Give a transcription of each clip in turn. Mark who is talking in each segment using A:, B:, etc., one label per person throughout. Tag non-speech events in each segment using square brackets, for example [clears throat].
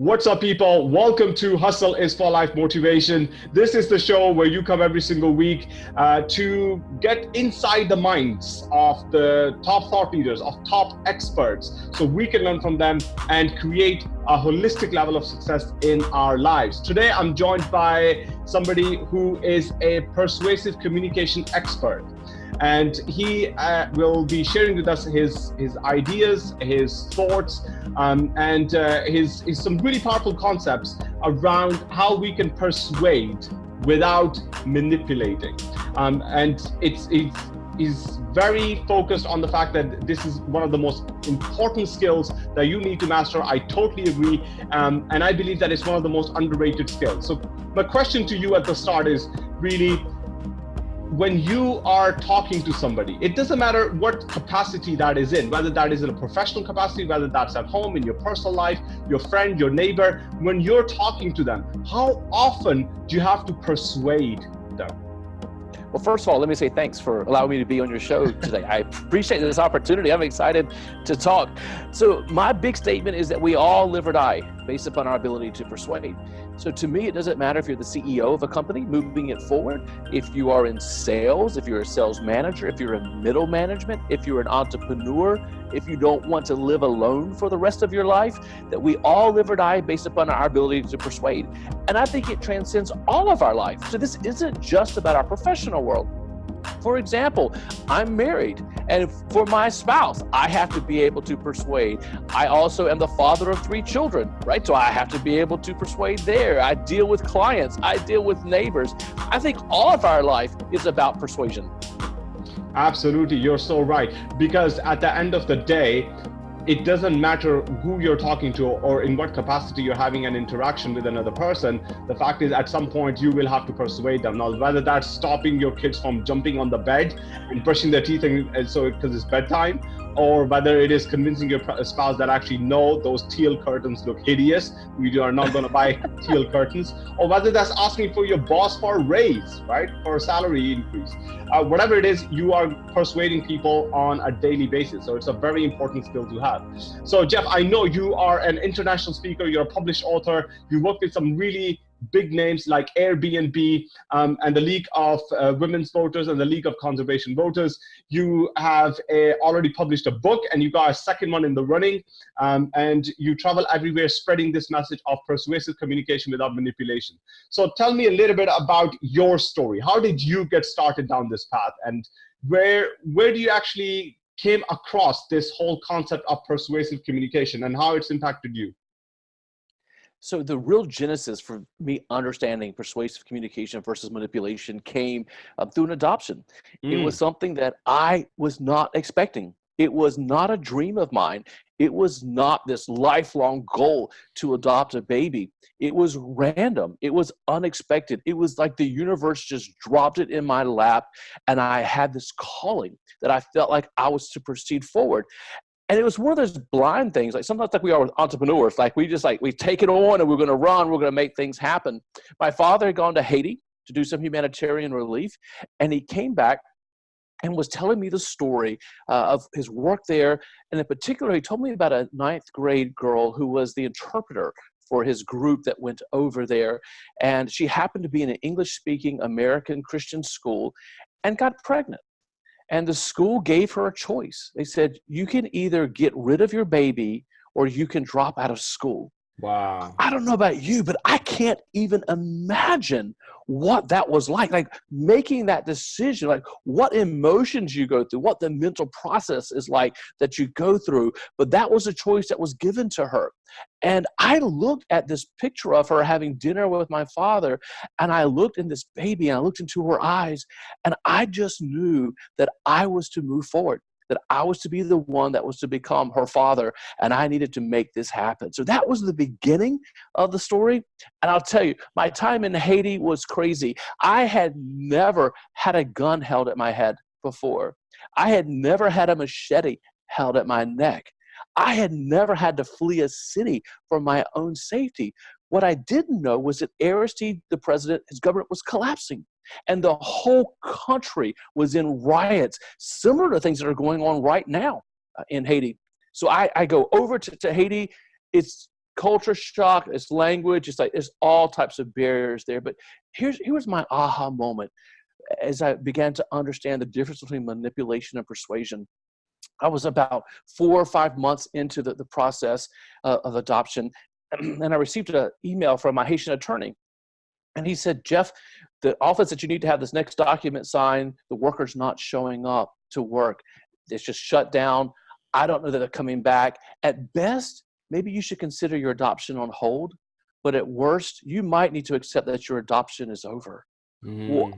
A: What's up, people? Welcome to Hustle is for Life Motivation. This is the show where you come every single week uh, to get inside the minds of the top thought leaders, of top experts, so we can learn from them and create a holistic level of success in our lives. Today, I'm joined by somebody who is a persuasive communication expert and he uh, will be sharing with us his his ideas, his thoughts, um, and uh, his, his some really powerful concepts around how we can persuade without manipulating. Um, and it's it's is very focused on the fact that this is one of the most important skills that you need to master. I totally agree. Um, and I believe that it's one of the most underrated skills. So my question to you at the start is really, when you are talking to somebody, it doesn't matter what capacity that is in, whether that is in a professional capacity, whether that's at home, in your personal life, your friend, your neighbor, when you're talking to them, how often do you have to persuade them?
B: Well, first of all, let me say thanks for allowing me to be on your show today. I appreciate this opportunity. I'm excited to talk. So, my big statement is that we all live or die based upon our ability to persuade. So to me, it doesn't matter if you're the CEO of a company moving it forward, if you are in sales, if you're a sales manager, if you're in middle management, if you're an entrepreneur, if you don't want to live alone for the rest of your life, that we all live or die based upon our ability to persuade. And I think it transcends all of our life. So this isn't just about our professional world. For example, I'm married, and for my spouse, I have to be able to persuade. I also am the father of three children, right? So I have to be able to persuade there. I deal with clients, I deal with neighbors. I think all of our life is about persuasion.
A: Absolutely, you're so right. Because at the end of the day, it doesn't matter who you're talking to or in what capacity you're having an interaction with another person. The fact is, at some point, you will have to persuade them. Now, whether that's stopping your kids from jumping on the bed and brushing their teeth, and, so because it's bedtime, or whether it is convincing your spouse that actually no, those teal curtains look hideous. We are not going to buy [laughs] teal curtains, or whether that's asking for your boss for a raise, right, for a salary increase. Uh, whatever it is, you are persuading people on a daily basis. So it's a very important skill to have. So Jeff, I know you are an international speaker. You're a published author. You work with some really big names like Airbnb um, and the League of uh, Women's Voters and the League of Conservation Voters. You have a, already published a book and you got a second one in the running. Um, and you travel everywhere spreading this message of persuasive communication without manipulation. So tell me a little bit about your story. How did you get started down this path and where, where do you actually came across this whole concept of persuasive communication and how it's impacted you?
B: So the real genesis for me understanding persuasive communication versus manipulation came uh, through an adoption. Mm. It was something that I was not expecting. It was not a dream of mine. It was not this lifelong goal to adopt a baby. It was random. It was unexpected. It was like the universe just dropped it in my lap, and I had this calling that I felt like I was to proceed forward and it was one of those blind things like sometimes like we are with entrepreneurs like we just like we take it on and we're going to run we're going to make things happen. My father had gone to haiti to do some humanitarian relief and he came back and was telling me the story uh, of his work there. And in particular he told me about a ninth grade girl who was the interpreter for his group that went over there. And she happened to be in an english speaking american christian school and got pregnant and the school gave her a choice. They said, you can either get rid of your baby or you can drop out of school.
A: Wow.
B: I don't know about you, but I can't even imagine what that was like. Like making that decision, like what emotions you go through, what the mental process is like that you go through. But that was a choice that was given to her. And I looked at this picture of her having dinner with my father, and I looked in this baby and I looked into her eyes, and I just knew that I was to move forward that I was to be the one that was to become her father, and I needed to make this happen. So that was the beginning of the story. And I'll tell you, my time in Haiti was crazy. I had never had a gun held at my head before, I had never had a machete held at my neck. I had never had to flee a city for my own safety. What I didn't know was that Aristide, the president, his government was collapsing and the whole country was in riots, similar to things that are going on right now uh, in Haiti. So I, I go over to, to Haiti. It's culture shock, it's language, it's like there's all types of barriers there. But here's here was my aha moment as I began to understand the difference between manipulation and persuasion. I was about four or five months into the, the process uh, of adoption, [clears throat] and I received an email from my Haitian attorney. And he said, Jeff, the office that you need to have this next document signed, the worker's not showing up to work. It's just shut down. I don't know that they're coming back. At best, maybe you should consider your adoption on hold. But at worst, you might need to accept that your adoption is over. Mm. Well,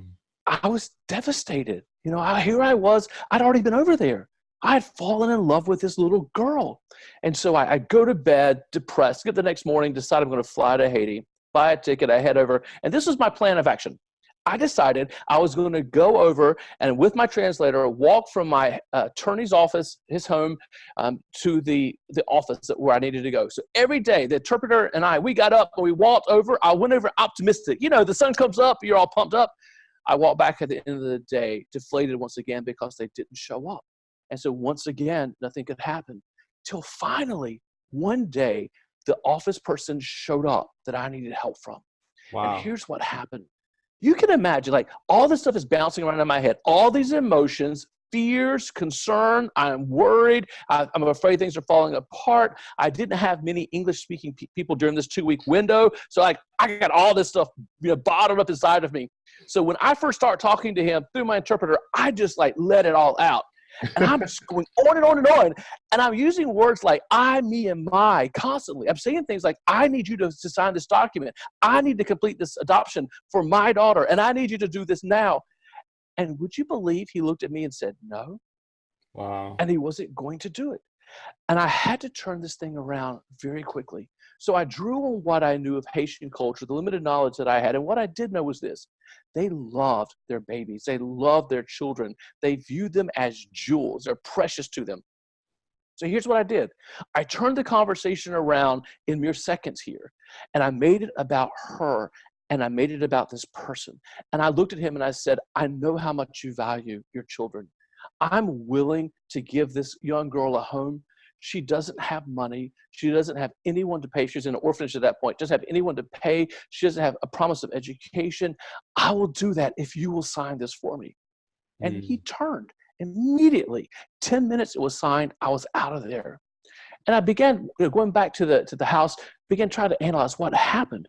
B: I was devastated. You know, I, here I was, I'd already been over there. I had fallen in love with this little girl. And so I, I go to bed depressed, get the next morning, decide I'm going to fly to Haiti, buy a ticket, I head over. And this was my plan of action. I decided I was going to go over and with my translator walk from my uh, attorney's office, his home, um, to the, the office where I needed to go. So every day, the interpreter and I, we got up and we walked over. I went over optimistic. You know, the sun comes up, you're all pumped up. I walked back at the end of the day, deflated once again because they didn't show up. And so once again, nothing could happen till finally one day the office person showed up that I needed help from. Wow. And here's what happened. You can imagine, like, all this stuff is bouncing around in my head, all these emotions, fears, concern. I'm worried. I, am afraid things are falling apart. I didn't have many English speaking pe people during this two week window. So, like, I got all this stuff you know, bottled up inside of me. So, when I first start talking to him through my interpreter, I just like let it all out. And I'm just going on and on and on. And I'm using words like I, me, and my constantly. I'm saying things like, I need you to, to sign this document. I need to complete this adoption for my daughter. And I need you to do this now. And would you believe he looked at me and said, no?
A: Wow.
B: And he wasn't going to do it. And I had to turn this thing around very quickly. So I drew on what I knew of Haitian culture, the limited knowledge that I had. And what I did know was this they loved their babies, they loved their children, they viewed them as jewels, they're precious to them. So here's what I did I turned the conversation around in mere seconds here, and I made it about her and I made it about this person. And I looked at him and I said, I know how much you value your children. I'm willing to give this young girl a home she doesn't have money. She doesn't have anyone to pay. She's in an orphanage at that point, doesn't have anyone to pay. She doesn't have a promise of education. I will do that if you will sign this for me. And mm. he turned immediately. 10 minutes it was signed, I was out of there. And I began going back to the, to the house, began trying to analyze what happened.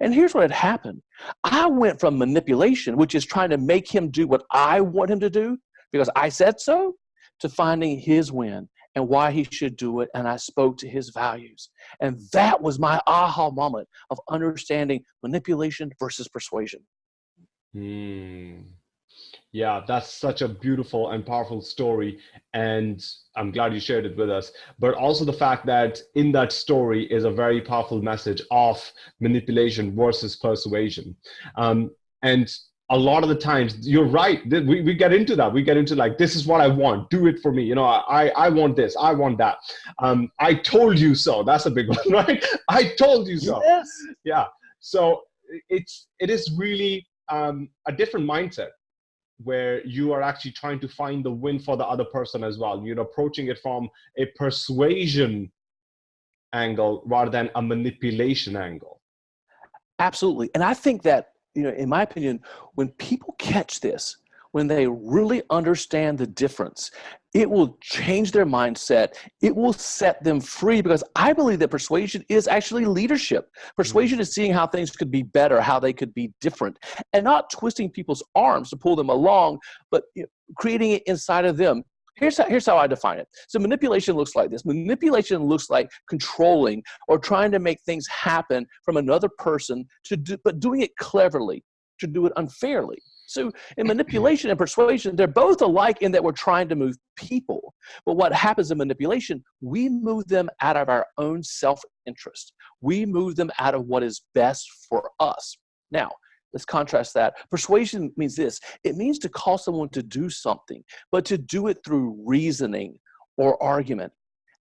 B: And here's what had happened. I went from manipulation, which is trying to make him do what I want him to do because I said so, to finding his win and why he should do it. And I spoke to his values. And that was my aha moment of understanding manipulation versus persuasion.
A: Hmm. Yeah, that's such a beautiful and powerful story. And I'm glad you shared it with us. But also the fact that in that story is a very powerful message of manipulation versus persuasion. Um, and a lot of the times you're right we, we get into that. We get into like this is what i want do it for me you know i i want this i want that. Um i told you so that's a big [laughs] one right? I told you so.
B: Yes.
A: yeah. So it's it is really um a different mindset where you are actually trying to find the win for the other person as well you're approaching it from a persuasion angle rather than a manipulation angle.
B: Absolutely. And i think that you know, in my opinion, when people catch this, when they really understand the difference, it will change their mindset. It will set them free because I believe that persuasion is actually leadership. Persuasion is seeing how things could be better, how they could be different, and not twisting people's arms to pull them along, but creating it inside of them. Here's how, here's how I define it. So manipulation looks like this. Manipulation looks like controlling or trying to make things happen from another person, to do, but doing it cleverly, to do it unfairly. So in manipulation and persuasion, they're both alike in that we're trying to move people. But what happens in manipulation, we move them out of our own self-interest. We move them out of what is best for us. Now, Let's contrast that. Persuasion means this it means to call someone to do something, but to do it through reasoning or argument.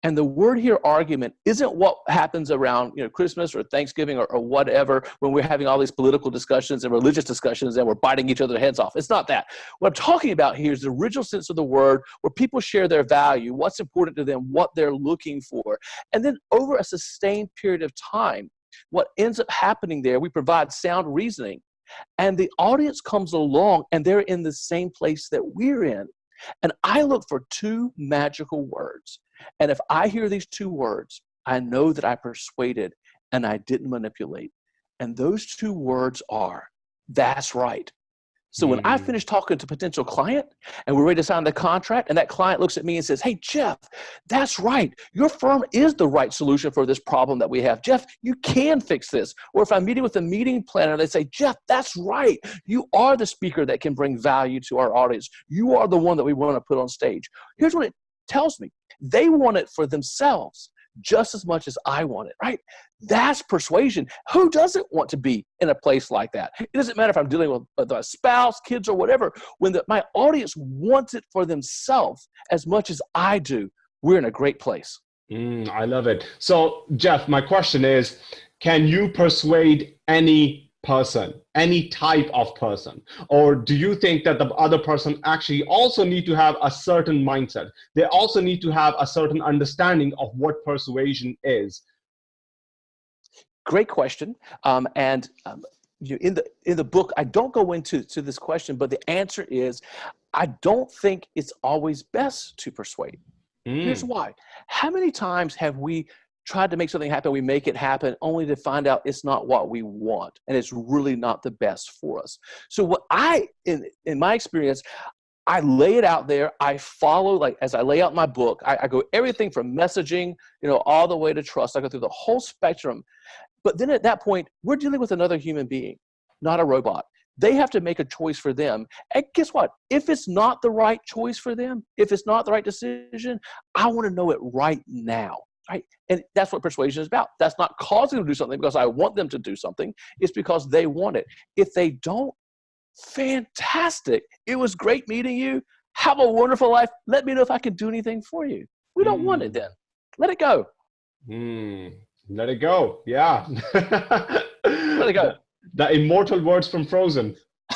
B: And the word here, argument, isn't what happens around you know Christmas or Thanksgiving or, or, whatever when we're having all these political discussions and religious discussions and we're biting each other's heads off. It's not that. What I'm talking about here is the original sense of the word where people share their value, what's important to them, what they're looking for. And then over a sustained period of time, what ends up happening there, we provide sound reasoning. And the audience comes along and they're in the same place that we're in. And I look for two magical words. And if I hear these two words, I know that I persuaded and I didn't manipulate. And those two words are, that's right. So when I mm. finish talking to a potential client and we're ready to sign the contract and that client looks at me and says, hey, Jeff, that's right. Your firm is the right solution for this problem that we have. Jeff, you can fix this. Or if I'm meeting with a meeting planner, they say, Jeff, that's right. You are the speaker that can bring value to our audience. You are the one that we want to put on stage. Here's what it tells me. They want it for themselves just as much as I want it, right? That's persuasion. Who doesn't want to be in a place like that? It doesn't matter if I'm dealing with a spouse, kids, or whatever. When the, my audience wants it for themselves as much as I do, we're in a great place.
A: Mm, I love it. So, Jeff, my question is can you persuade any person, any type of person? Or do you think that the other person actually also need to have a certain mindset? They also need to have a certain understanding of what persuasion is.
B: Great question. Um, and um, you, in the in the book, I don't go into to this question, but the answer is, I don't think it's always best to persuade. Mm. Here's why. How many times have we tried to make something happen, we make it happen only to find out it's not what we want and it's really not the best for us. So what I, in, in my experience, I lay it out there. I follow, like as I lay out my book, I, I, go everything from messaging, you know, all the way to trust. I go through the whole spectrum. But then at that point, we're dealing with another human being, not a robot. They have to make a choice for them. And guess what? If it's not the right choice for them, if it's not the right decision, I want to know it right now right? And that's what persuasion is about. That's not causing them to do something because I want them to do something. It's because they want it. If they don't, fantastic. It was great meeting you. Have a wonderful life. Let me know if I can do anything for you. We don't mm. want it mm. then. Let it go.
A: Mm. Let it go. Yeah. [laughs]
B: Let it go.
A: The, the immortal words from Frozen. [laughs]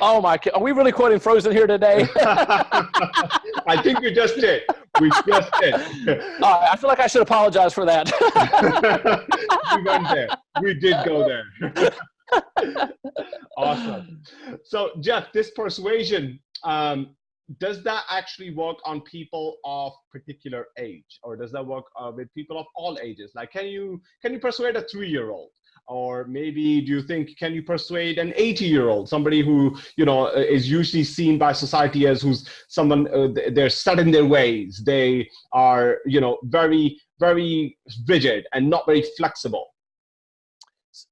B: oh my! Are we really quoting Frozen here today? [laughs]
A: I think we just did. We just did. [laughs]
B: Uh, I feel like I should apologize for that. [laughs]
A: we went there. We did go there. [laughs] awesome. So, Jeff, this persuasion, um, does that actually work on people of particular age, or does that work uh, with people of all ages? Like, can you can you persuade a three-year-old? Or maybe do you think can you persuade an 80 year old somebody who you know uh, is usually seen by society as who's someone uh, they're set in their ways they are you know very very rigid and not very flexible?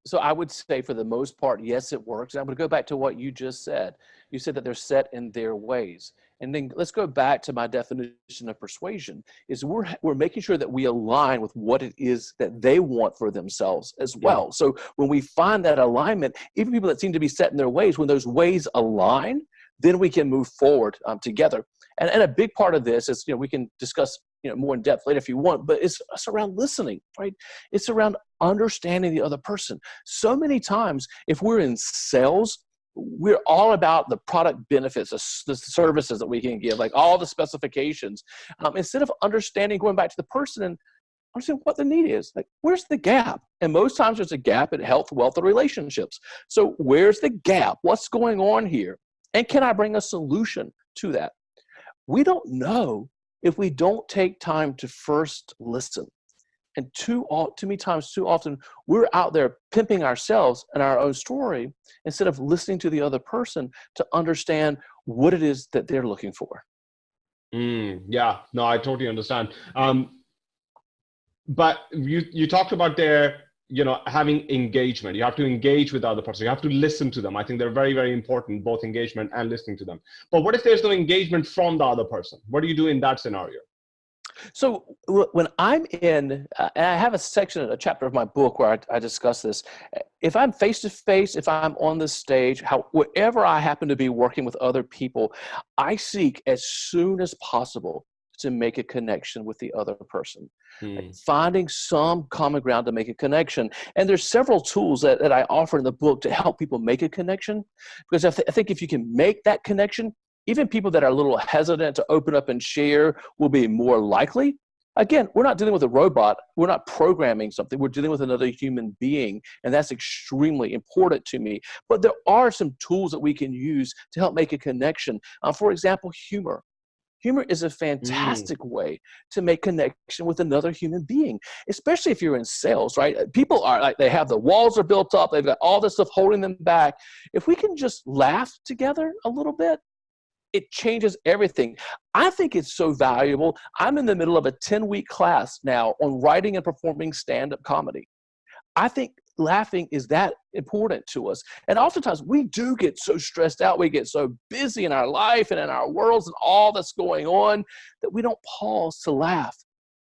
B: So i would say for the most part yes it works. And i'm going to go back to what you just said. You said that they're set in their ways and then let's go back to my definition of persuasion is we're, we're making sure that we align with what it is that they want for themselves as well. Yeah. So when we find that alignment, even people that seem to be set in their ways, when those ways align, then we can move forward um, together. And, and a big part of this is, you know, we can discuss you know more in depth later if you want but it's, it's around listening right it's around understanding the other person so many times if we're in sales we're all about the product benefits, the, services that we can give, like all the specifications, um, instead of understanding, going back to the person and understanding what the need is. Like, where's the gap? And most times there's a gap in health, wealth, and relationships. So where's the gap? What's going on here? And can I bring a solution to that? We don't know if we don't take time to first listen. And too, too many times, too often, we're out there pimping ourselves and our own story instead of listening to the other person to understand what it is that they're looking for.
A: Mm, yeah, no, I totally understand. Um, but you you talked about their you know having engagement. You have to engage with the other person. You have to listen to them. I think they're very very important, both engagement and listening to them. But what if there's no engagement from the other person? What do you do in that scenario?
B: So when I'm in, uh, and I have a section, a chapter of my book where I, I discuss this. If I'm face to face, if I'm on the stage, how, wherever I happen to be working with other people, I seek as soon as possible to make a connection with the other person. Like
A: Mm.
B: finding some common ground to make a connection. And there's several tools that, that I offer in the book to help people make a connection. Because I, th- I think if you can make that connection, even people that are a little hesitant to open up and share will be more likely. Again, we're not dealing with a robot. We're not programming something. We're dealing with another human being. And that's extremely important to me. But there are some tools that we can use to help make a connection. Uh, for example, humor. Humor is a fantastic way to make connection with another human being, especially if you're in sales, right? Uh, People are like, they have the walls are built up, they've got all this stuff holding them back. If we can just laugh together a little bit, it changes everything. I think it's so valuable. I'm in the middle of a 10 week class now on writing and performing stand up comedy. I think laughing is that important to us. And oftentimes we do get so stressed out, we get so busy in our life and in our worlds and all that's going on that we don't pause to laugh.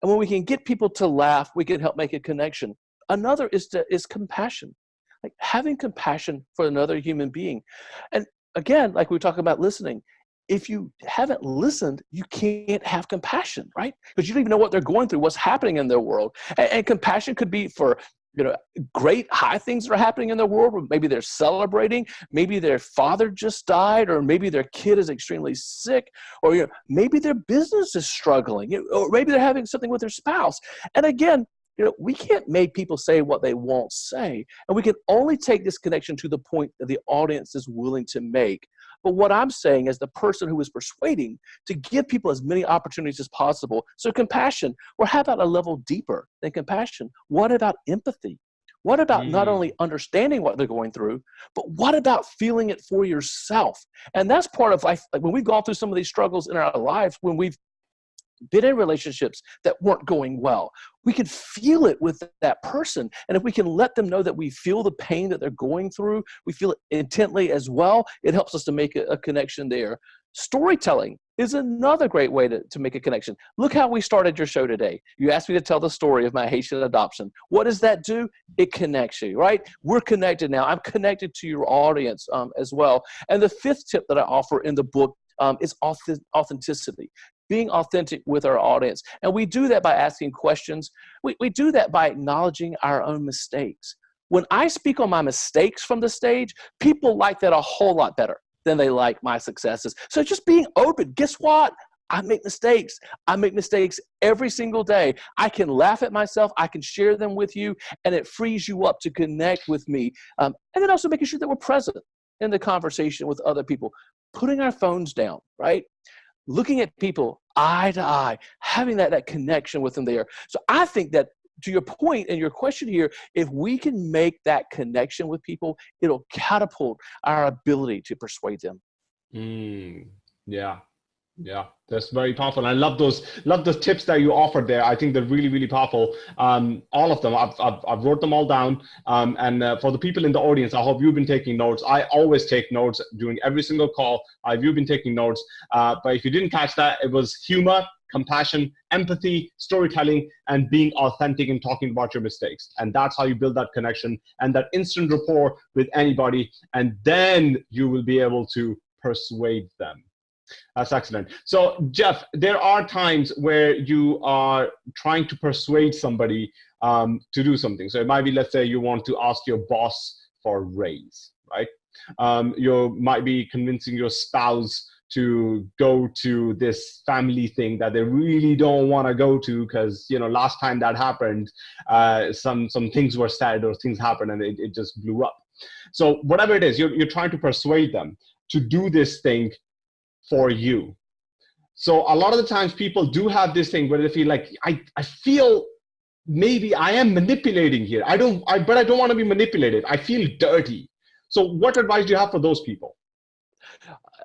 B: And when we can get people to laugh, we can help make a connection. Another is to is compassion. Like having compassion for another human being. And again, like we talk about listening, if you haven't listened, you can't have compassion, right? Because you don't even know what they're going through, what's happening in their world. And, and compassion could be for you know great high things that are happening in their world maybe they're celebrating maybe their father just died or maybe their kid is extremely sick or you know maybe their business is struggling or maybe they're having something with their spouse and again you know we can't make people say what they won't say and we can only take this connection to the point that the audience is willing to make but what i'm saying is the person who is persuading to give people as many opportunities as possible. So compassion or how about a level deeper than compassion? What about empathy? What about not
A: Mm.
B: only understanding what they're going through but what about feeling it for yourself? And that's part of life like when we've gone through some of these struggles in our lives when we've been in relationships that weren't going well. We can feel it with that person. And if we can let them know that we feel the pain that they're going through, we feel it intently as well, it helps us to make a, a connection there. Storytelling is another great way to, to make a connection. Look how we started your show today. You asked me to tell the story of my Haitian adoption. What does that do? It connects you, right? We're connected now. I'm connected to your audience um, as well. And the fifth tip that I offer in the book um, is authenticity being authentic with our audience. And we do that by asking questions. We, we do that by acknowledging our own mistakes. When I speak on my mistakes from the stage, people like that a whole lot better than they like my successes. So just being open. Guess what? I make mistakes. I make mistakes every single day. I can laugh at myself. I can share them with you, and it frees you up to connect with me. Um, and then also making sure that we're present in the conversation with other people, putting our phones down, right? Looking at people eye to eye, having that, that connection with them there. So I think that to your point and your question here, if we can make that connection with people, it'll catapult our ability to persuade them.
A: Mm, yeah, yeah, that's very powerful. I love those, love those tips that you offered there. I think they're really, really powerful. Um, all of them, I've, I've, I've wrote them all down. Um, and uh, for the people in the audience, I hope you've been taking notes. I always take notes during every single call. Have you been taking notes? Uh, but if you didn't catch that, it was humor, compassion, empathy, storytelling, and being authentic and talking about your mistakes. And that's how you build that connection and that instant rapport with anybody. And then you will be able to persuade them. That's excellent. So, Jeff, there are times where you are trying to persuade somebody um, to do something. So, it might be, let's say, you want to ask your boss for a raise, right? Um, you might be convincing your spouse to go to this family thing that they really don't want to go to because you know last time that happened uh, some some things were said or things happened and it, it just blew up so whatever it is you're, you're trying to persuade them to do this thing for you so a lot of the times people do have this thing where they feel like i, I feel maybe i am manipulating here i don't I, but i don't want to be manipulated i feel dirty so what advice do you have for those people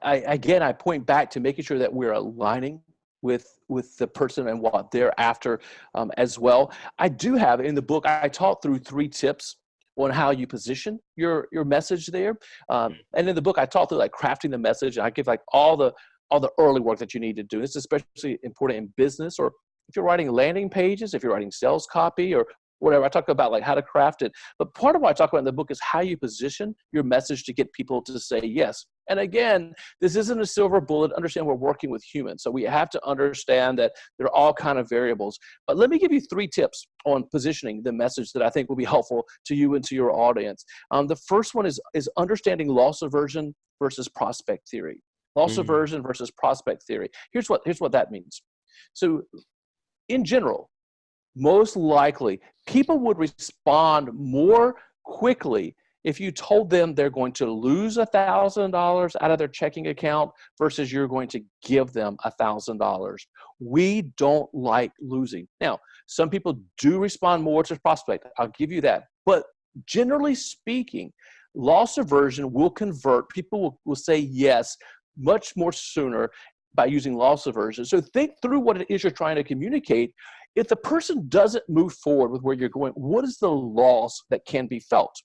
B: I, again, I point back to making sure that we're aligning with with the person and what they're after um, as well. I do have in the book. I talk through three tips on how you position your your message there, um, and in the book I talk through like crafting the message. And I give like all the all the early work that you need to do. It's especially important in business or if you're writing landing pages, if you're writing sales copy, or whatever. I talk about like how to craft it. But part of what I talk about in the book is how you position your message to get people to say yes. And again, this isn't a silver bullet. Understand we're working with humans. So we have to understand that there are all kind of variables. But let me give you three tips on positioning the message that I think will be helpful to you and to your audience. Um, the first one is, is understanding loss aversion versus prospect theory. Loss mm. aversion versus prospect theory. Here's what, here's what that means. So in general, most likely people would respond more quickly if you told them they're going to lose a thousand dollars out of their checking account versus you're going to give them a thousand dollars. We don't like losing. Now some people do respond more to prospect i'll give you that. But generally speaking loss aversion will convert. People will, will say yes much more sooner by using loss aversion. So think through what it is you're trying to communicate if the person doesn't move forward with where you're going, what is the loss that can be felt?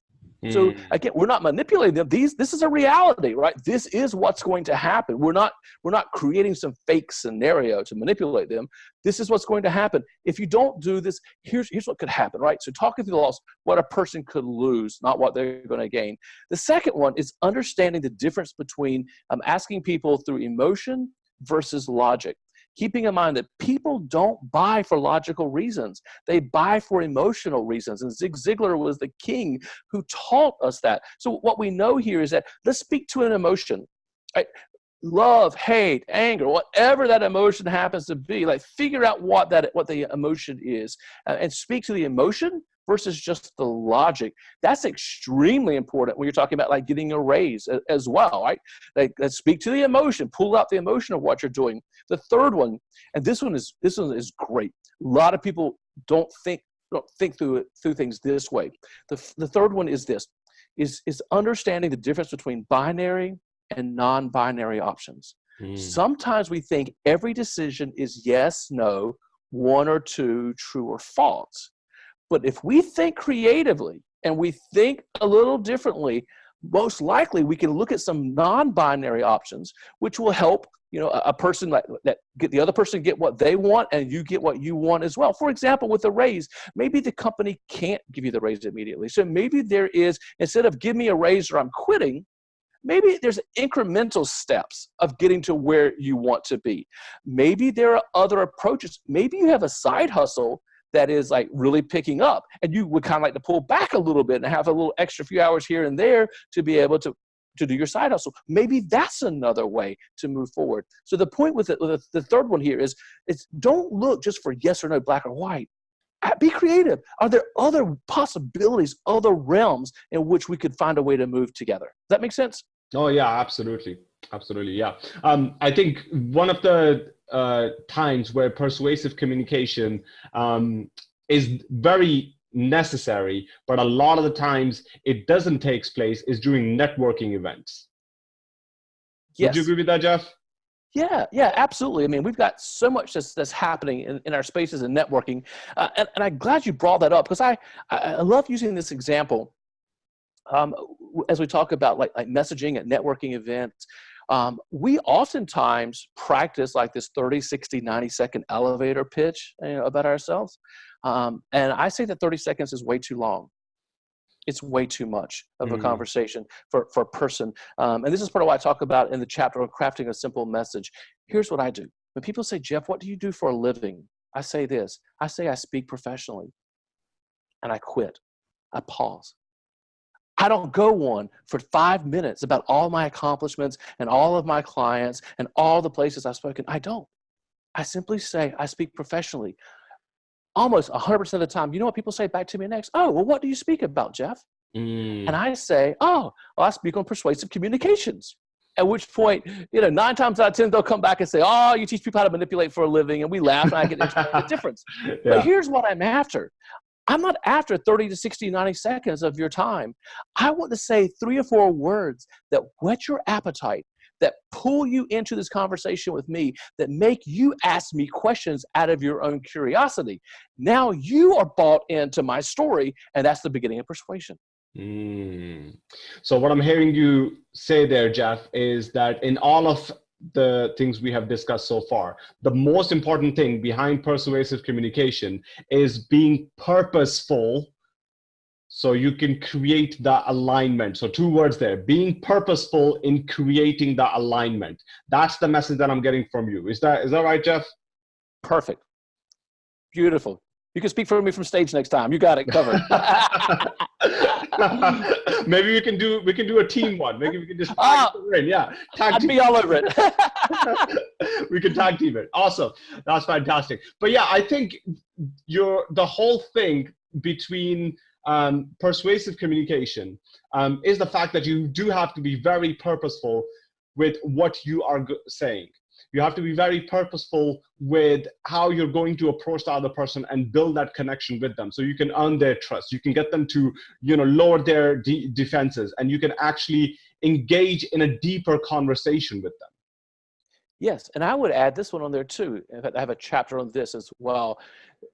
B: Mm. So again, we're not manipulating them. These, this is a reality, right? This is what's going to happen. We're not, we're not creating some fake scenario to manipulate them. This is what's going to happen. If you don't do this, here's, here's what could happen, right? So talking through the loss, what a person could lose, not what they're going to gain. The second one is understanding the difference between um, asking people through emotion versus logic keeping in mind that people don't buy for logical reasons. They buy for emotional reasons. And Zig Ziglar was the king who taught us that. So what we know here is that let's speak to an emotion. Right? Love, hate, anger, whatever that emotion happens to be, like figure out what that what the emotion is uh, and speak to the emotion versus just the logic. That's extremely important when you're talking about like getting a raise as well, right? Like let's speak to the emotion, pull out the emotion of what you're doing. The third one, and this one is this one is great. A lot of people don't think don't think through it through things this way. The, the third one is this is is understanding the difference between binary and non-binary options. Mm. Sometimes we think every decision is yes, no, one or two, true or false. But if we think creatively and we think a little differently, most likely we can look at some non-binary options, which will help you know a, person like that get the other person get what they want and you get what you want as well. For example, with a raise, maybe the company can't give you the raise immediately. So maybe there is instead of give me a raise or I'm quitting, maybe there's incremental steps of getting to where you want to be. Maybe there are other approaches. Maybe you have a side hustle that is like really picking up and you would kind of like to pull back a little bit and have a little extra few hours here and there to be able to to do your side hustle. Maybe that's another way to move forward. So the point with, it, with the third one here is it's don't look just for yes or no black or white. Be creative. Are there other possibilities other realms in which we could find a way to move together? Does that make sense?
A: Oh yeah absolutely. Absolutely yeah. Um, i think one of the uh, times where persuasive communication um, is very necessary, but a lot of the times it doesn't take place is during networking events. Yes. Would you agree with that, Jeff?
B: Yeah, yeah, absolutely. I mean, we've got so much that's, that's happening in, in our spaces and networking. Uh, and, and I'm glad you brought that up because I, I love using this example um, as we talk about like, like messaging at networking events. Um, we oftentimes practice like this 30, 60, 90 second elevator pitch you know, about ourselves. Um, and I say that 30 seconds is way too long. It's way too much of a mm. conversation for, for a person. Um, and this is part of what I talk about in the chapter on crafting a simple message. Here's what I do. When people say, Jeff, what do you do for a living? I say this. I say I speak professionally. And I quit. I pause. I don't go on for five minutes about all my accomplishments and all of my clients and all the places I've spoken. I don't. I simply say I speak professionally. Almost 100% of the time, you know what people say back to me next? Oh, well, what do you speak about, Jeff? Mm. And I say, oh, well, I speak on persuasive communications. At which point, you know, nine times out of 10, they'll come back and say, oh, you teach people how to manipulate for a living. And we laugh and I get the difference. [laughs] yeah. But here's what I'm after. I'm not after 30 to 60, 90 seconds of your time. I want to say three or four words that whet your appetite, that pull you into this conversation with me, that make you ask me questions out of your own curiosity. Now you are bought into my story, and that's the beginning of persuasion.
A: Mm. So what I'm hearing you say there, Jeff, is that in all of the things we have discussed so far. The most important thing behind persuasive communication is being purposeful so you can create the alignment. So two words there, being purposeful in creating the alignment. That's the message that I'm getting from you. Is that, is that right, Jeff?
B: Perfect. Beautiful. You can speak for me from stage next time. You got it covered. [laughs]
A: Maybe we can do we can do a team one. Maybe we can just tag in. Yeah,
B: tag I'd team. be all over it. [laughs]
A: we can tag team it. Awesome. That's fantastic. But yeah, I think your the whole thing between um, persuasive communication um, is the fact that you do have to be very purposeful with what you are saying. You have to be very purposeful with how you're going to approach the other person and build that connection with them. So you can earn their trust. You can get them to, you know, lower their de defenses and you can actually engage in a deeper conversation with them.
B: Yes, and I would add this one on there too. In fact, I have a chapter on this as well,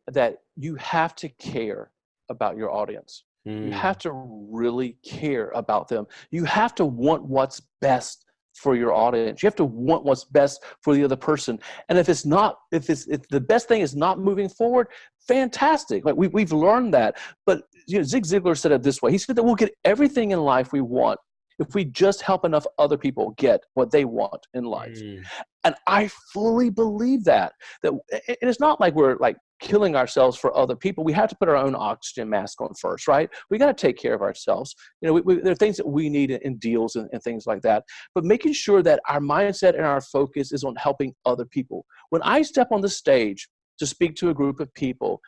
B: that you have to care about your audience. Mm. You have to really care about them. You have to want what's best for your audience. You have to want what's best for the other person. And if it's not, if it's if the best thing is not moving forward, fantastic. Like we, we've learned that. But you know, Zig Ziglar said it this way. He said that we'll get everything in life we want if we just help enough other people get what they want in life. Mm. And I fully believe that. That it's not like we're like killing ourselves for other people. We have to put our own oxygen mask on first, right? We got to take care of ourselves. You know, we, we, there are things that we need in, deals and, and things like that. But making sure that our mindset and our focus is on helping other people. When I step on the stage to speak to a group of people,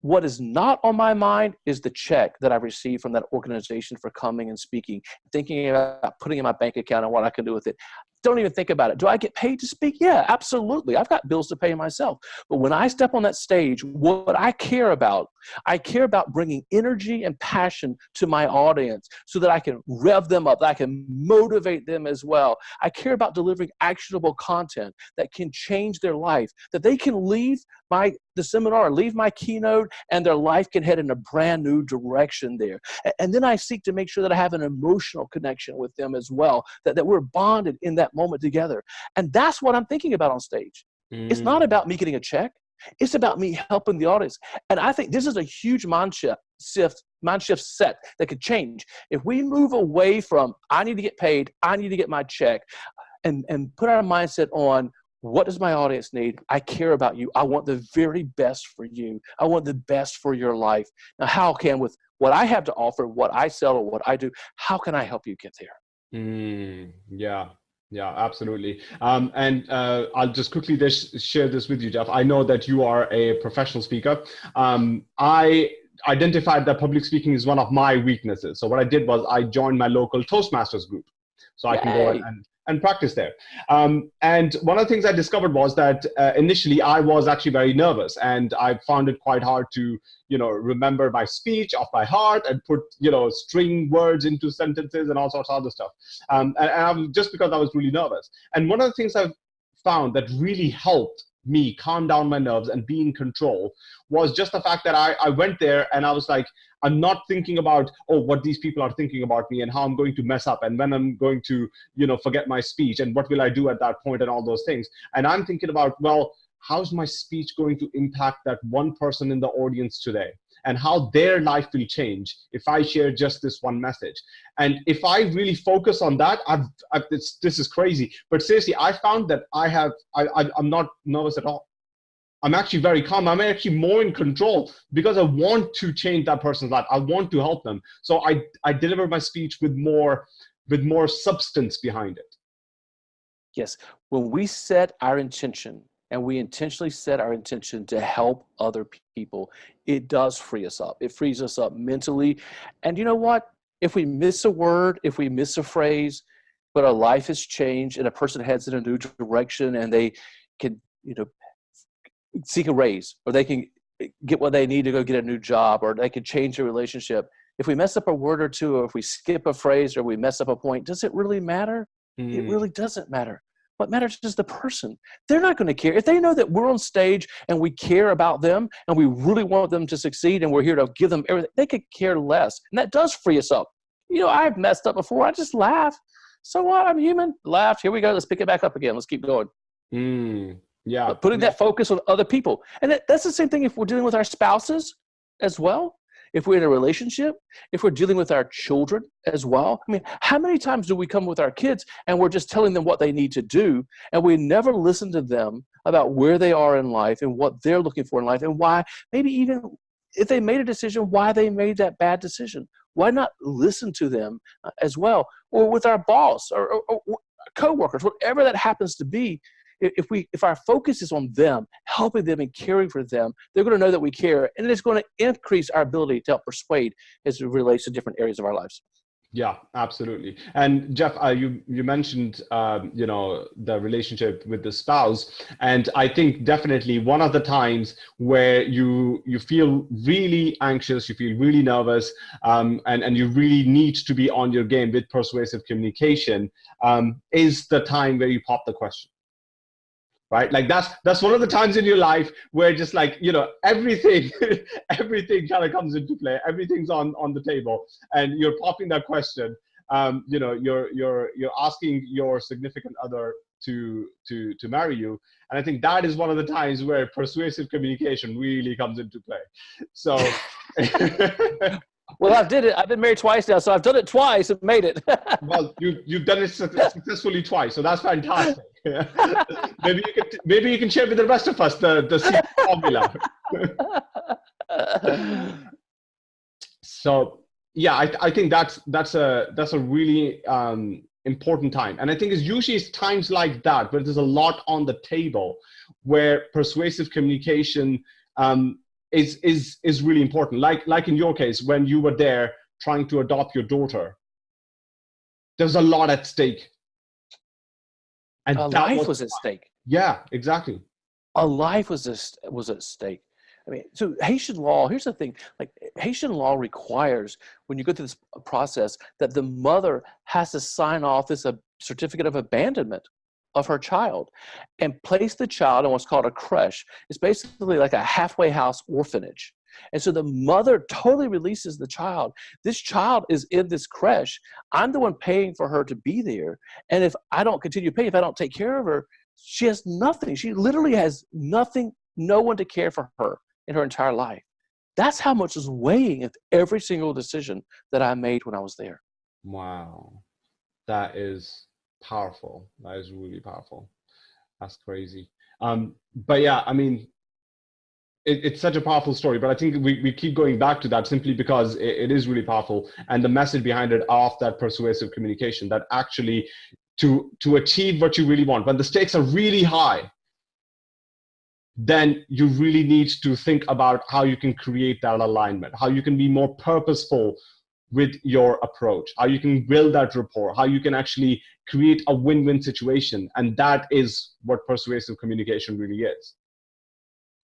B: what is not on my mind is the check that I received from that organization for coming and speaking, thinking about putting in my bank account and what I can do with it don't even think about it. Do I get paid to speak? Yeah, absolutely. I've got bills to pay myself. But when I step on that stage, what I care about, I care about bringing energy and passion to my audience so that I can rev them up, that I can motivate them as well. I care about delivering actionable content that can change their life, that they can leave my the seminar, leave my keynote, and their life can head in a brand new direction there. And then I seek to make sure that I have an emotional connection with them as well, that, that we're bonded in that moment together. And that's what I'm thinking about on stage. Mm. It's not mm. about me getting a check. It's about me helping the audience. And I think this is a huge mind shift, shift, mind shift set that could change. If we move away from, I need to get paid, I need to get my check, and, and put our mindset on, what does my audience need? I care about you. I want the very best for you. I want the best for your life. Now, how can, with what I have to offer, what I sell, or what I do, how can I help you get there?
A: Mm, yeah, yeah, absolutely. Um, and uh, I'll just quickly this, share this with you, Jeff. I know that you are a professional speaker. Um, I identified that public speaking is one of my weaknesses. So what I did was I joined my local Toastmasters group. So Yay. I can go and and practice there. Um, and one of the things I discovered was that uh, initially I was actually very nervous and I found it quite hard to, you know, remember my speech off by heart and put, you know, string words into sentences and all sorts of other stuff. Um, and, and just because I was really nervous. And one of the things I've found that really helped me calm down my nerves and be in control was just the fact that I, I went there and I was like, I'm not thinking about, oh, what these people are thinking about me and how I'm going to mess up and when I'm going to, you know, forget my speech and what will I do at that point and all those things. And I'm thinking about, well, how's my speech going to impact that one person in the audience today? And how their life will change if I share just this one message. And if I really focus on that, I've, I've this, this is crazy. But seriously, I found that I have, I, I, I'm not nervous at all. I'm actually very calm. I'm actually more in control because I want to change that person's life. I want to help them. So I, I deliver my speech with more, with more substance behind it.
B: Yes, when we set our intention and we intentionally set our intention to help other people, it does free us up. It frees us up mentally. And you know what? If we miss a word, if we miss a phrase, but our life has changed and a person heads in a new direction and they can, you know, seek a raise or they can get what they need to go get a new job or they can change their relationship. If we mess up a word or two, or if we skip a phrase or we mess up a point, does it really matter? Mm. It really doesn't matter. What matters is the person. They're not going to care. If they know that we're on stage and we care about them and we really want them to succeed and we're here to give them everything, they could care less. And that does free us up. You know, I've messed up before. I just laugh. So what? I'm human. Laughed. Here we go. Let's pick it back up again. Let's keep going.
A: Mm, yeah.
B: But putting that focus on other people. And that, that's the same thing if we're dealing with our spouses as well. If we're in a relationship, if we're dealing with our children as well. I mean, how many times do we come with our kids and we're just telling them what they need to do and we never listen to them about where they are in life and what they're looking for in life and why, maybe even if they made a decision, why they made that bad decision. Why not listen to them uh, as well? Or with our boss or, or, or co-workers, whatever that happens to be, if we if our focus is on them helping them and caring for them they're going to know that we care and it's going to increase our ability to help persuade as it relates to different areas of our lives.
A: Yeah absolutely. And jeff uh, you you mentioned um, you know the relationship with the spouse and i think definitely one of the times where you you feel really anxious you feel really nervous um, and and you really need to be on your game with persuasive communication um, is the time where you pop the question right? Like that's that's one of the times in your life where just like you know everything [laughs] everything kind of comes into play. Everything's on on the table and you're popping that question. Um, you know you're you're you're asking your significant other to to to marry you and i think that is one of the times where persuasive communication really comes into play. So [laughs] [laughs]
B: Well, I did it. I've been married twice now, so I've done it twice and made it. [laughs]
A: well, you you've done it successfully twice, so that's fantastic. [laughs] maybe you can maybe you can share with the rest of us the the formula. so yeah, I I think that's that's a that's a really um, important time, and I think it's usually it's times like that where there's a lot on the table, where persuasive communication. Um, is is is really important. Like like in your case, when you were there trying to adopt your daughter, there's a lot at stake.
B: And a life was, was at stake.
A: Yeah, exactly.
B: A life was a, was at stake. I mean, so Haitian law, here's the thing, like Haitian law requires when you go through this process that the mother has to sign off this a certificate of abandonment of her child and place the child in what's called a creche. It's basically like a halfway house orphanage. And so the mother totally releases the child. This child is in this creche. I'm the one paying for her to be there. And if I don't continue to pay, if I don't take care of her, she has nothing. She literally has nothing, no one to care for her in her entire life. That's how much is weighing with every single decision that I made when I was there.
A: Wow. That is powerful. That is really powerful. That's crazy. Um, but yeah, I mean, it, it's such a powerful story, but I think we, we keep going back to that simply because it, it is really powerful. And the message behind it of that persuasive communication that actually to, to achieve what you really want, when the stakes are really high, then you really need to think about how you can create that alignment, how you can be more purposeful with your approach, how you can build that rapport, how you can actually create a win-win situation. And that is what persuasive communication really is.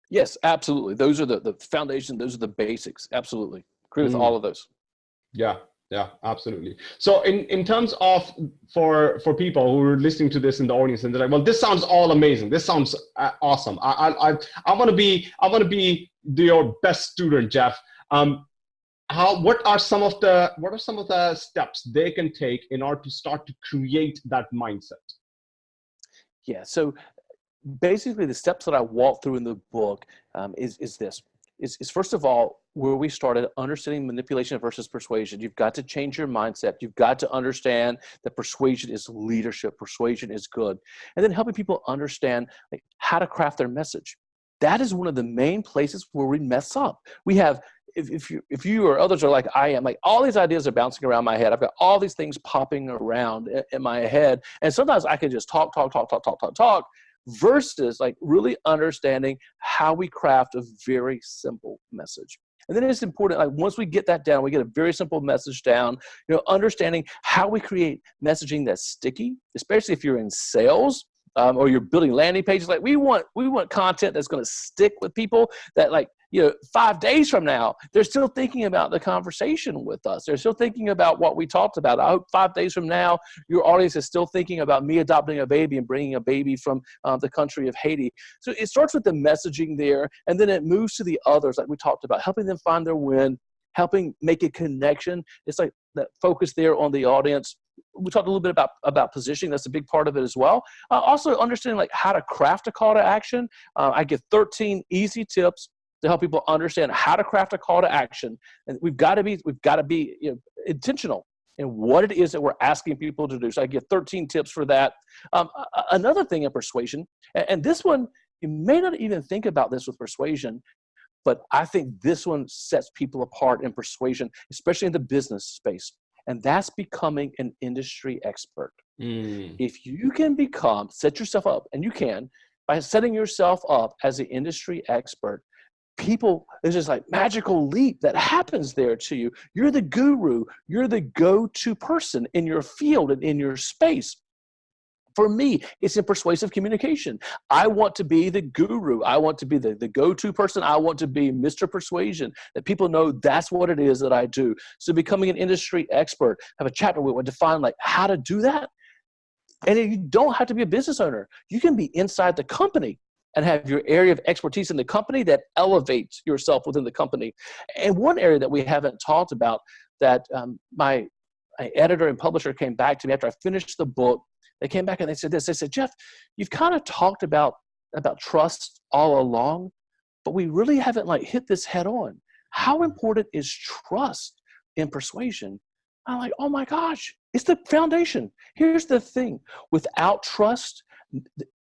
B: Yes, absolutely. Those are the, the foundation. Those are the basics. Absolutely. Agree with mm. all of those.
A: Yeah, yeah, absolutely. So in, in terms of for for people who are listening to this in the audience and they're like, well, this sounds all amazing. This sounds uh, awesome. I I I, I want to be I want to be your best student, Jeff. Um, how what are some of the what are some of the steps they can take in order to start to create that mindset?
B: Yeah so basically the steps that i walk through in the book um, is is this. Is, is first of all where we started understanding manipulation versus persuasion. You've got to change your mindset. You've got to understand that persuasion is leadership. Persuasion is good. And then helping people understand like, how to craft their message. That is one of the main places where we mess up. We have if, you if you or others are like I am, like all these ideas are bouncing around my head. I've got all these things popping around in, in my head, and sometimes I can just talk, talk, talk, talk, talk, talk, talk, versus like really understanding how we craft a very simple message. And then it's important, like once we get that down, we get a very simple message down, you know, understanding how we create messaging that's sticky, especially if you're in sales, um, or you're building landing pages like we want we want content that's going to stick with people that like you know five days from now they're still thinking about the conversation with us they're still thinking about what we talked about i hope five days from now your audience is still thinking about me adopting a baby and bringing a baby from uh, the country of haiti so it starts with the messaging there and then it moves to the others like we talked about helping them find their win helping make a connection it's like that focus there on the audience we talked a little bit about about positioning. That's a big part of it as well. Uh, also, understanding like how to craft a call to action. Uh, I give 13 easy tips to help people understand how to craft a call to action. And we've got to be we've got to be you know, intentional in what it is that we're asking people to do. So I give 13 tips for that. Um, another thing in persuasion, and this one you may not even think about this with persuasion, but I think this one sets people apart in persuasion, especially in the business space. And that's becoming an industry expert. Mm. If you can become, set yourself up, and you can, by setting yourself up as an industry expert, people, there's this like magical leap that happens there to you. You're the guru, you're the go to person in your field and in your space. For me, it's in persuasive communication. I want to be the guru. I want to be the, the go-to person. I want to be Mr. Persuasion, that people know that's what it is that I do. So becoming an industry expert, have a chapter where we define like how to do that. And you don't have to be a business owner. You can be inside the company and have your area of expertise in the company that elevates yourself within the company. And one area that we haven't talked about that um, my, my editor and publisher came back to me after I finished the book they came back and they said this. They said, Jeff, you've kind of talked about about trust all along, but we really haven't like hit this head on. How important is trust in persuasion? I'm like, oh my gosh, it's the foundation. Here's the thing: without trust,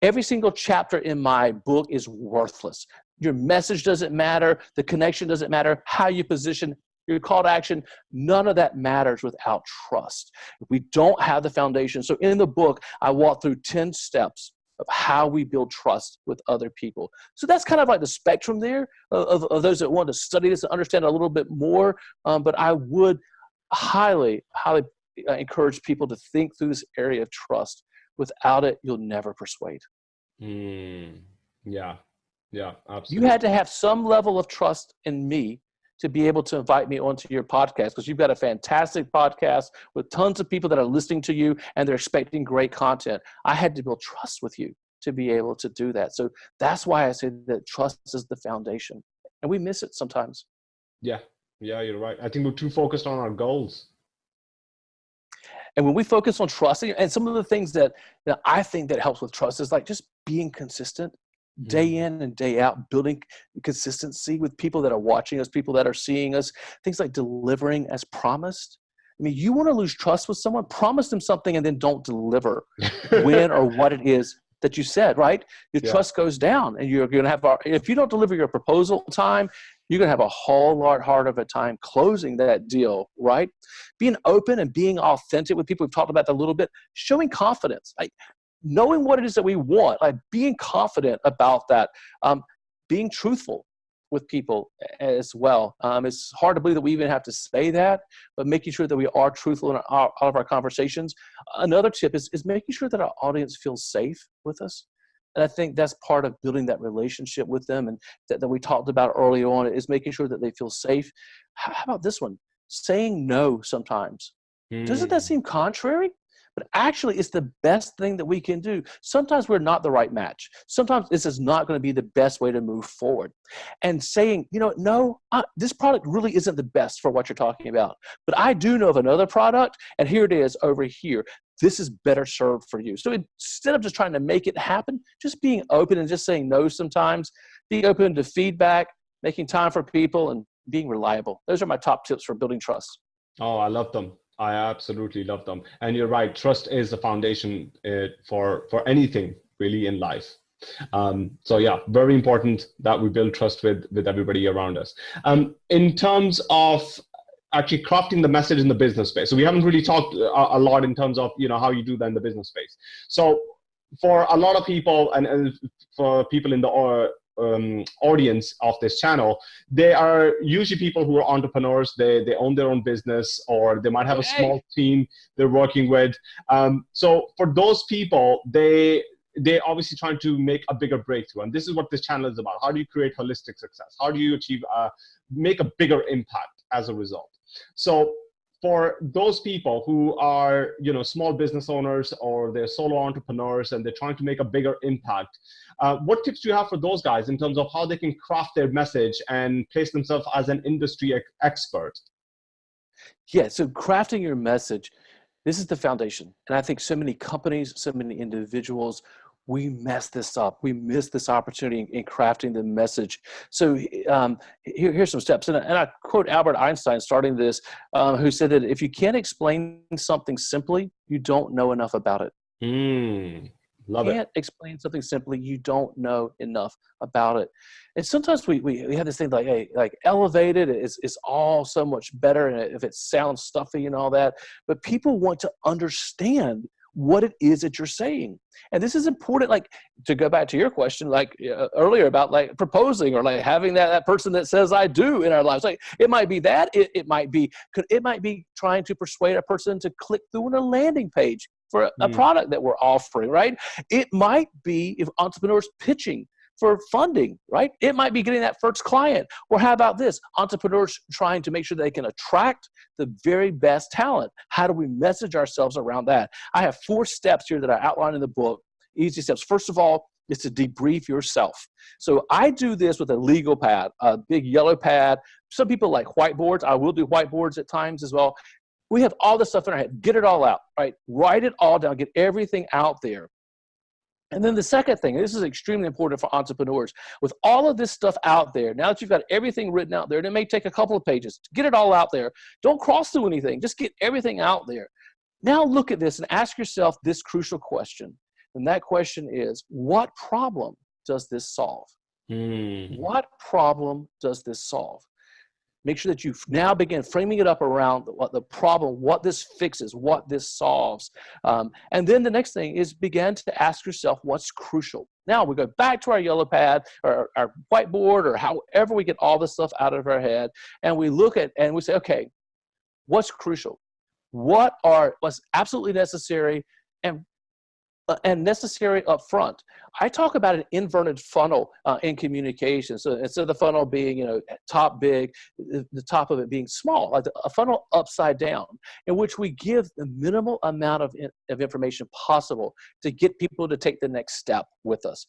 B: every single chapter in my book is worthless. Your message doesn't matter. The connection doesn't matter. How you position your call to action, none of that matters without trust. If we don't have the foundation, so in the book, I walk through 10 steps of how we build trust with other people. So that's kind of like the spectrum there of, of those that want to study this and understand a little bit more. Um, but I would highly, highly uh, encourage people to think through this area of trust. Without it, you'll never persuade.
A: Mm, yeah, yeah, absolutely.
B: You had to have some level of trust in me to be able to invite me onto your podcast because you've got a fantastic podcast with tons of people that are listening to you and they're expecting great content. I had to build trust with you to be able to do that. So that's why I say that trust is the foundation. And we miss it sometimes.
A: Yeah. Yeah, you're right. I think we're too focused on our goals.
B: And when we focus on trusting, and some of the things that, that I think that helps with trust is like just being consistent day mm-hmm. in and day out, building consistency with people that are watching us, people that are seeing us, things like delivering as promised. I mean, you want to lose trust with someone, promise them something and then don't deliver [laughs] when or what it is that you said, right? Your yeah. trust goes down and you're going to have, if you don't deliver your proposal time, you're to have a whole lot harder of a time closing that deal, right? Being open and being authentic with people, we've talked about that a little bit, showing confidence. Like, knowing what it is that we want, like being confident about that, um, being truthful with people as well. Um, it's hard to believe that we even have to say that, but making sure that we are truthful in all of our conversations. Another tip is, is making sure that our audience feels safe with us. And I think that's part of building that relationship with them and that, that we talked about early on is making sure that they feel safe. How about this one? Saying no sometimes. Mm. Doesn't that hmm. seem contrary? but actually it's the best thing that we can do. Sometimes we're not the right match. Sometimes this is not going to be the best way to move forward. And saying, you know, no, uh, this product really isn't the best for what you're talking about, but I do know of another product, and here it is over here. This is better served for you. So instead of just trying to make it happen, just being open and just saying no sometimes, being open to feedback, making time for people, and being reliable. Those are my top tips for building trust.
A: Oh, I love them. I absolutely love them. And you're right, trust is the foundation uh, for, for anything really in life. Um, so yeah, very important that we build trust with, with everybody around us. Um, in terms of actually crafting the message in the business space. So we haven't really talked a, a, lot in terms of, you know, how you do that in the business space. So for a lot of people and, and for people in the uh, um, audience of this channel, they are usually people who are entrepreneurs. They, they own their own business or they might have a small team they're working with. Um, so for those people, they, they're obviously trying to make a bigger breakthrough. And this is what this channel is about. How do you create holistic success? How do you achieve, uh, make a bigger impact as a result? So for those people who are you know small business owners or they're solo entrepreneurs and they're trying to make a bigger impact uh, what tips do you have for those guys in terms of how they can craft their message and place themselves as an industry expert
B: yeah so crafting your message This is the foundation. And I think so many companies, so many individuals, we mess this up. We miss this opportunity in, in crafting the message. So um, here, here's some steps. And, and, I quote Albert Einstein starting this, uh, who said that if you can't explain something simply, you don't know enough about it.
A: Mm. Love you
B: can't
A: it.
B: explain something simply, you don't know enough about it. And sometimes we, we, we have this thing like, hey, like elevated is, is all so much better and if it sounds stuffy and all that, but people want to understand what it is that you're saying. And this is important, like to go back to your question, like uh, earlier about like proposing or like having that, that person that says I do in our lives. Like it might be that, it, it might be, it might be trying to persuade a person to click through on a landing page for a, a mm. product that we're offering, right? It might be if entrepreneurs pitching for funding, right? It might be getting that first client. Or how about this? Entrepreneurs trying to make sure they can attract the very best talent. How do we message ourselves around that? I have four steps here that I outline in the book. Easy steps. First of all, is to debrief yourself. So I do this with a legal pad, a big yellow pad. Some people like whiteboards. I will do whiteboards at times as well we have all this stuff in our head. Get it all out, right? Write it all down. Get everything out there. And then the second thing, this is extremely important for entrepreneurs. With all of this stuff out there, now that you've got everything written out there, and it may take a couple of pages, get it all out there. Don't cross through anything. Just get everything out there. Now look at this and ask yourself this crucial question. And that question is, what problem does this solve? Mm. What problem does this solve? Make sure that you now begin framing it up around what the problem, what this fixes, what this solves. Um, and then the next thing is begin to ask yourself what's crucial. Now we go back to our yellow pad or our whiteboard or however we get all this stuff out of our head and we look at and we say, okay, what's crucial? What are what's absolutely necessary and and necessary up front. I talk about an inverted funnel uh, in communication. So instead of the funnel being, you know, top big, the, the top of it being small, like a funnel upside down, in which we give the minimal amount of, in, of information possible to get people to take the next step with us.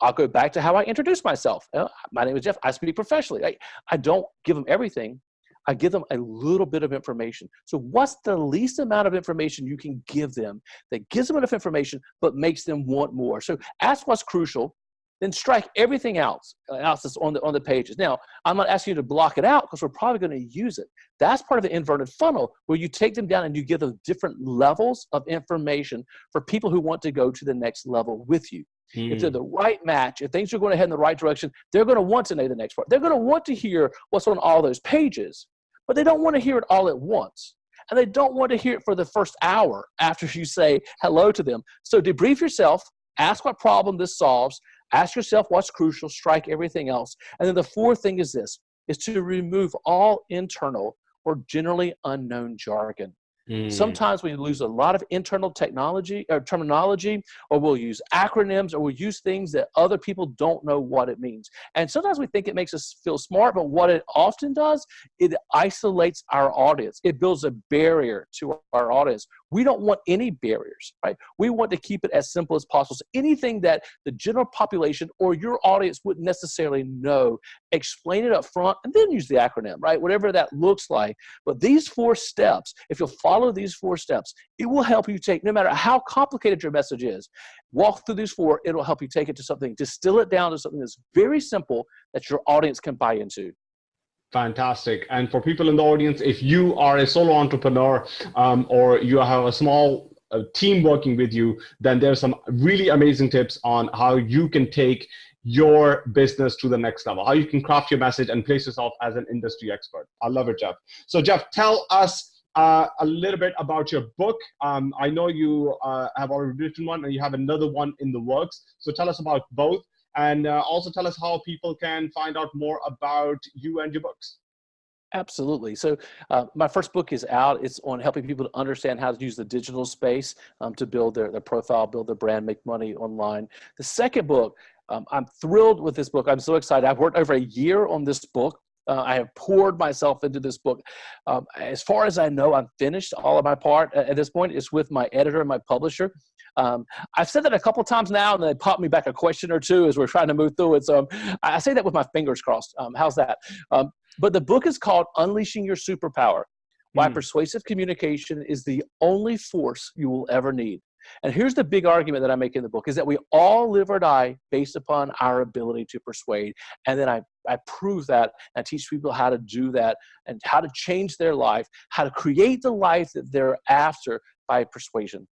B: I'll go back to how I introduce myself. Uh, my name is Jeff. I speak professionally. I, I don't give them everything, I give them a little bit of information. So what's the least amount of information you can give them that gives them enough information but makes them want more? So ask what's crucial, then strike everything else, uh, else that's on the, on the pages. Now, I'm not asking you to block it out because we're probably going to use it. That's part of the inverted funnel where you take them down and you give them different levels of information for people who want to go to the next level with you. If they're hmm. the right match, if things are going to head in the right direction, they're going to want to know the next part. They're going to want to hear what's on all those pages but they don't want to hear it all at once. And they don't want to hear it for the first hour after you say hello to them. So debrief yourself, ask what problem this solves, ask yourself what's crucial, strike everything else. And then the fourth thing is this, is to remove all internal or generally unknown jargon. Mm. Sometimes we lose a lot of internal technology or terminology, or we'll use acronyms, or we'll use things that other people don't know what it means. And sometimes we think it makes us feel smart, but what it often does, it isolates our audience. It builds a barrier to our audience. We don't want any barriers, right? We want to keep it as simple as possible. So anything that the general population or your audience wouldn't necessarily know, explain it up front and then use the acronym, right? Whatever that looks like. But these four steps, if you'll follow these four steps, it will help you take, no matter how complicated your message is, walk through these four, it'll help you take it to something, distill it down to something that's very simple that your audience can buy into.
A: Fantastic. And for people in the audience, if you are a solo entrepreneur um, or you have a small uh, team working with you, then there's some really amazing tips on how you can take your business to the next level, how you can craft your message and place yourself as an industry expert. I love it, Jeff. So Jeff, tell us uh, a little bit about your book. Um, I know you uh, have already written one and you have another one in the works. So tell us about both and uh, also tell us how people can find out more about you and your books.
B: Absolutely. So uh, my first book is out. It's on helping people to understand how to use the digital space um, to build their, their profile, build their brand, make money online. The second book, um, I'm thrilled with this book. I'm so excited. I've worked over a year on this book. Uh, I have poured myself into this book. Um, as far as I know, I'm finished all of my part at this point. It's with my editor and my publisher. Um, I've said that a couple times now, and they pop me back a question or two as we're trying to move through it. So um, I say that with my fingers crossed. Um, how's that? Um, but the book is called Unleashing Your Superpower why mm. persuasive communication is the only force you will ever need. And here's the big argument that I make in the book is that we all live or die based upon our ability to persuade. And then I, I prove that and teach people how to do that and how to change their life, how to create the life that they're after by persuasion.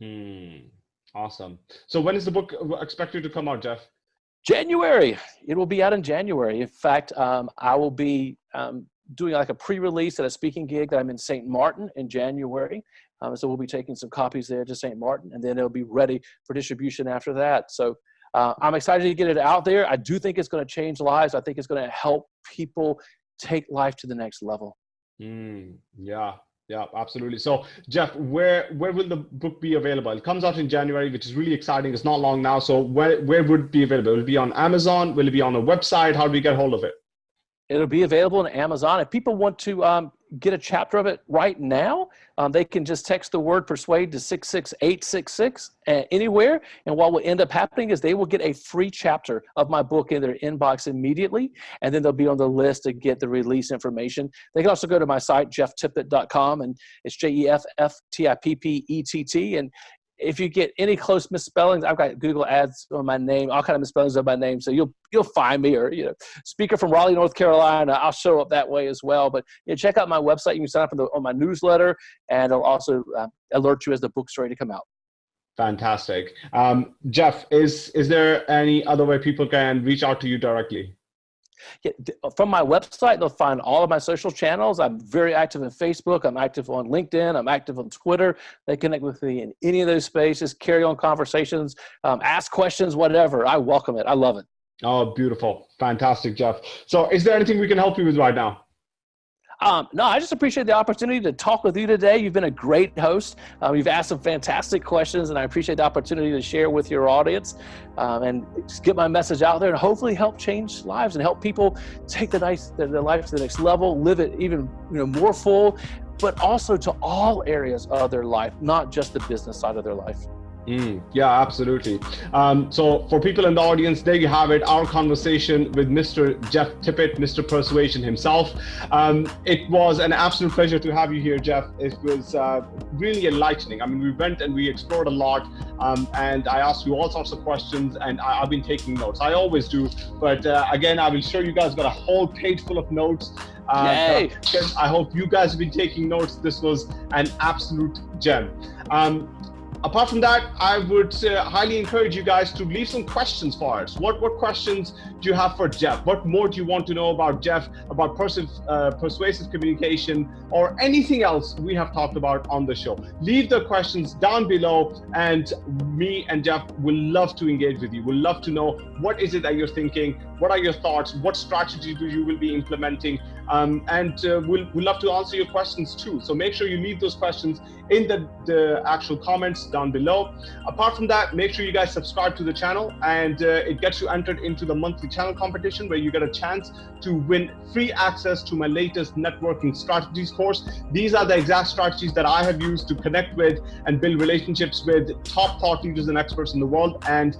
A: Hmm. Awesome. So when is the book expected to come out, Jeff?
B: January. It will be out in January. In fact, um, I will be um, doing like a pre-release at a speaking gig that I'm in St. Martin in January. Um, so we'll be taking some copies there to St. Martin, and then it'll be ready for distribution after that. So uh, I'm excited to get it out there. I do think it's going to change lives. I think it's going to help people take life to the next level.
A: Mm, yeah, yeah, absolutely. So, Jeff, where where will the book be available? It comes out in January, which is really exciting. It's not long now. So, where where would it be available? Will it be on Amazon? Will it be on a website? How do we get hold of it?
B: It'll be available on Amazon. If people want to um, get a chapter of it right now, um, they can just text the word persuade to 66866 uh, anywhere. And what will end up happening is they will get a free chapter of my book in their inbox immediately. And then they'll be on the list to get the release information. They can also go to my site, jefftippett.com, and it's J E F F T I P P E T T. And if you get any close misspellings, I've got Google ads on my name, all kind of misspellings of my name. So you'll you'll find me or you know, speaker from Raleigh, North Carolina. I'll show up that way as well. But you know, check out my website. You can sign up the, on my newsletter, and it'll also uh, alert you as the book's ready to come out.
A: Fantastic, um, Jeff. Is is there any other way people can reach out to you directly?
B: Yeah, from my website, they'll find all of my social channels. I'm very active in Facebook. I'm active on LinkedIn. I'm active on Twitter. They connect with me in any of those spaces, carry on conversations, um, ask questions, whatever. I welcome it. I love it.
A: Oh, beautiful. Fantastic, Jeff. So is there anything we can help you with right now?
B: Um, no, I just appreciate the opportunity to talk with you today. You've been a great host. Um, you've asked some fantastic questions, and I appreciate the opportunity to share with your audience um, and get my message out there and hopefully help change lives and help people take the nice, their, their life to the next level, live it even you know more full, but also to all areas of their life, not just the business side of their life.
A: Mm, yeah, absolutely. Um, so for people in the audience, there you have it, our conversation with Mr. Jeff Tippett, Mr. Persuasion himself. Um, it was an absolute pleasure to have you here, Jeff. It was uh, really enlightening. I mean, we went and we explored a lot um, and I asked you all sorts of questions and I, have been taking notes. I always do, but uh, again, I will show you guys got a whole page full of notes.
B: Uh,
A: I hope you guys have been taking notes. This was an absolute gem. Um, apart from that, I would uh, highly encourage you guys to leave some questions for us. What what questions do you have for Jeff? What more do you want to know about Jeff, about uh, persuasive communication, or anything else we have talked about on the show? Leave the questions down below, and me and Jeff will love to engage with you. We'll love to know what is it that you're thinking, what are your thoughts, what strategy do you will be implementing, um, and uh, we'll, we'll love to answer your questions too. So make sure you leave those questions in the, the actual comments down below. Apart from that, make sure you guys subscribe to the channel and uh, it gets you entered into the monthly channel competition where you get a chance to win free access to my latest networking strategies course. These are the exact strategies that I have used to connect with and build relationships with top thought leaders and experts in the world and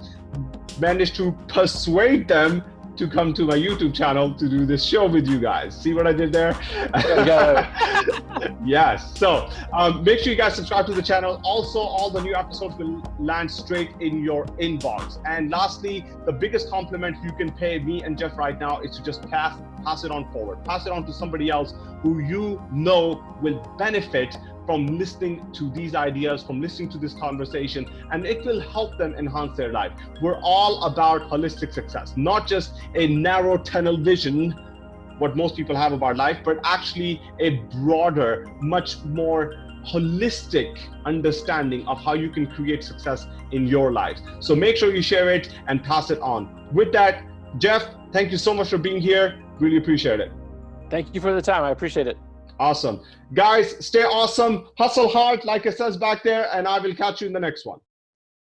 A: managed to persuade them to come to my YouTube channel to do this show with you guys. See what I did there? [laughs] yes. So um, make sure you guys subscribe to the channel. Also, all the new episodes will land straight in your inbox. And lastly, the biggest compliment you can pay me and Jeff right now is to just pass pass it on forward. Pass it on to somebody else who you know will benefit from listening to these ideas, from listening to this conversation, and it will help them enhance their life. We're all about holistic success, not just a narrow tunnel vision, what most people have about life, but actually a broader, much more holistic understanding of how you can create success in your life. So make sure you share it and pass it on. With that, Jeff, thank you so much for being here. Really appreciate it.
B: Thank you for the time. I appreciate it.
A: Awesome. Guys, stay awesome. Hustle hard, like it says back there, and I will catch you in the next one.